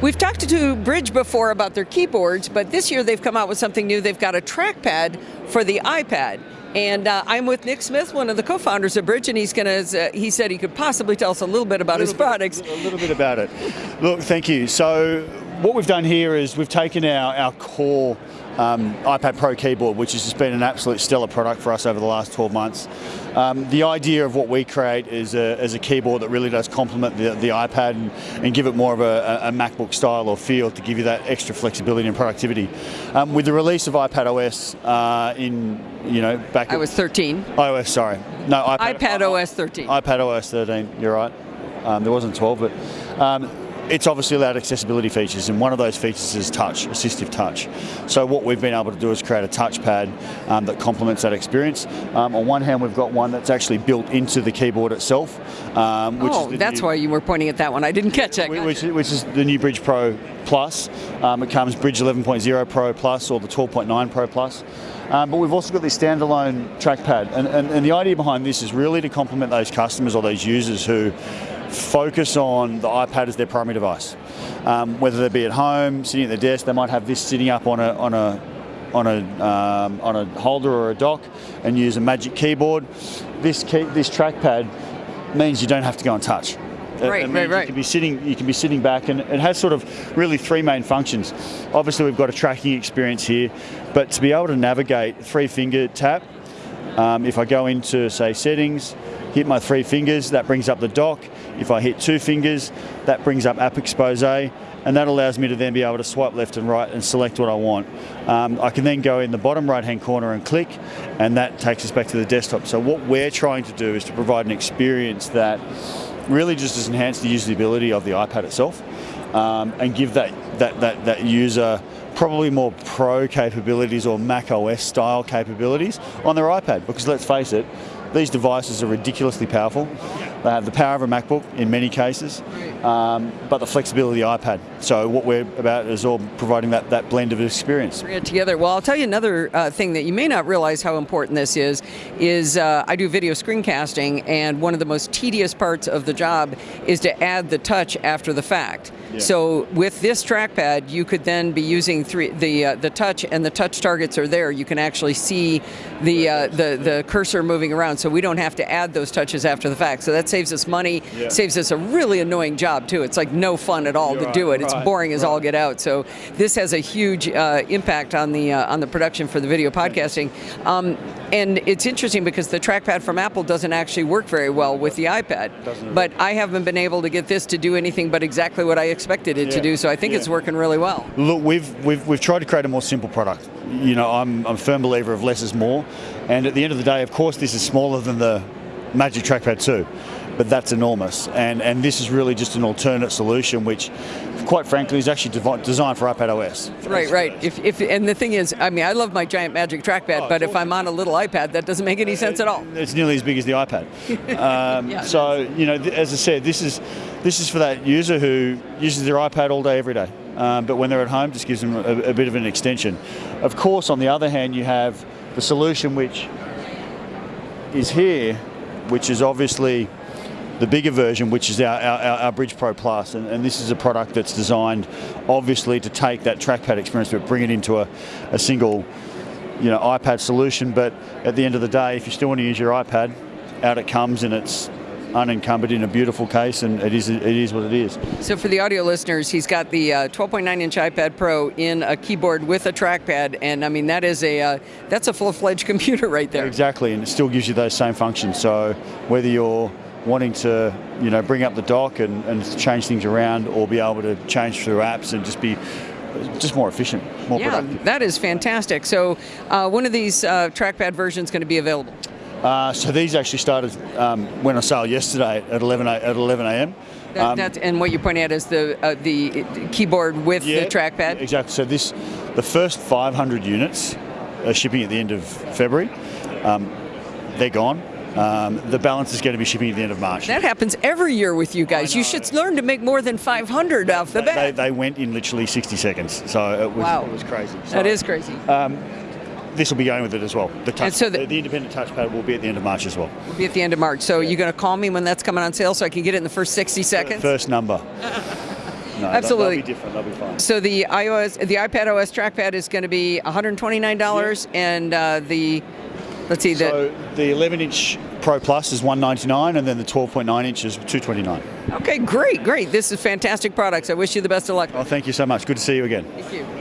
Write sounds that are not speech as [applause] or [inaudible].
We've talked to Brydge before about their keyboards, but this year they've come out with something new. They've got a trackpad for the iPad. And uh, I'm with Nick Smith, one of the co-founders of Brydge, and he's going to. Uh, he said he could possibly tell us a little bit about his bit, products. A little bit about it. Look, thank you. So, what we've done here is we've taken our, our core um, iPad Pro keyboard, which has just been an absolute stellar product for us over the last 12 months. Um, the idea of what we create is a, is a keyboard that really does complement the, the iPad and, and, give it more of a, a, MacBook style or feel to give you that extra flexibility and productivity. Um, with the release of iPad OS uh, in, you know, back... In I was 13. iOS, sorry. No, iPad, iPad OS 13. iPad OS 13, you're right. Um, there wasn't 12, but um, it's obviously allowed accessibility features, and one of those features is touch, assistive touch. So what we've been able to do is create a touchpad um, that complements that experience. Um, on one hand, we've got one that's actually built into the keyboard itself. Um, which oh, that's new, why you were pointing at that one. I didn't catch that. Which, which, is the new Brydge Pro Plus. Um, it comes Brydge 11.0 Pro Plus or the 12.9 Pro Plus. Um, but we've also got this standalone trackpad. And, and, and the idea behind this is really to complement those customers or those users who focus on the iPad as their primary device. Um, whether they be at home, sitting at their desk, they might have this sitting up on a, on a on a um, on a holder or a dock and use a Magic Keyboard. This key, this trackpad means you don't have to go and touch. Right, right, right. You can be sitting, you can be sitting back, and it has sort of really three main functions. Obviously, we've got a tracking experience here, but to be able to navigate three finger tap. Um, if I go into say settings, hit my three fingers, that brings up the dock. If I hit two fingers, that brings up app expose, and that allows me to then be able to swipe left and right and select what I want. Um, I can then go in the bottom right hand corner and click, and that takes us back to the desktop. So what we're trying to do is to provide an experience that really just has enhanced the usability of the iPad itself, um, and give that, that, that, that user probably more pro capabilities or Mac OS style capabilities on their iPad because let's face it, these devices are ridiculously powerful. They have the power of a MacBook in many cases, um, but the flexibility of the iPad. So what we're about is all providing that, that blend of experience. Bring it together. Well, I'll tell you another uh, thing that you may not realize how important this is, is uh, I do video screencasting, and one of the most tedious parts of the job is to add the touch after the fact. Yeah. So with this trackpad, you could then be using three, the uh, the touch, and the touch targets are there. You can actually see the uh, the the cursor moving around, so we don't have to add those touches after the fact. So that saves us money, yeah. saves us a really annoying job too. It's like no fun at all You're to right, do it. It's right, boring as right. all get out. So this has a huge uh, impact on the uh, on the production for the video podcasting. Um, and it's interesting because the trackpad from Apple doesn't actually work very well with the iPad. But I haven't been able to get this to do anything but exactly what I expected it yeah. to do. So I think yeah. it's working really well. Look, we've, we've, we've tried to create a more simple product. You know, I'm, I'm a firm believer of less is more. And at the end of the day, of course, this is smaller than the Magic Trackpad 2 but that's enormous. And, and this is really just an alternate solution, which quite frankly, is actually designed for iPad OS. Right, right. If, if, and the thing is, I mean, I love my giant Magic Trackpad, oh, but if I'm on a little iPad, that doesn't make any sense at all. It's nearly as big as the iPad. [laughs] Um, yeah, so, you know, as I said, this is, this is for that user who uses their iPad all day, every day. Um, but when they're at home, just gives them a, a bit of an extension. Of course, on the other hand, you have the solution which is here, which is obviously the bigger version, which is our, our, our Brydge Pro Plus, and, and, this is a product that's designed, obviously, to take that trackpad experience but bring it into a, a single, you know, iPad solution. But at the end of the day, if you still want to use your iPad, out it comes, and it's unencumbered in a beautiful case, and it is it is what it is. So for the audio listeners, he's got the 12.9 uh, inch iPad Pro in a keyboard with a trackpad, and I mean that is a uh, that's a full fledged [laughs] computer right there. Exactly, and it still gives you those same functions. So whether you're wanting to you know bring up the dock and, and change things around or be able to change through apps and just be just more efficient, more yeah, productive. that is fantastic. So uh, when are these uh, trackpad versions going to be available? Uh, so these actually started um, when I sale yesterday at 11 at 11 a.m. That, um, and what you point out is the uh, the keyboard with yeah, the trackpad. Exactly. So this, the first 500 units are shipping at the end of February. Um, they're gone. Um, the balance is going to be shipping at the end of March. That happens every year with you guys. You should learn to make more than 500 off the bat. They, they, went in literally 60 seconds, so it was, wow. it was crazy. So, that is crazy. Um, this will be going with it as well. The, touch, so the, the, independent touchpad will be at the end of March as well. Will be at the end of March. So yeah. you're going to call me when that's coming on sale so I can get it in the first 60 seconds? First number. [laughs] No, absolutely. They'll be different. They'll be fine. So the iOS, the iPad OS trackpad is going to be $129, and uh, the let's see the So the 11 inch Pro Plus is 199 and then the 12.9 inch is 229. okay, great, great. This is fantastic products. I wish you the best of luck. Oh, thank you so much. Good to see you again. Thank you.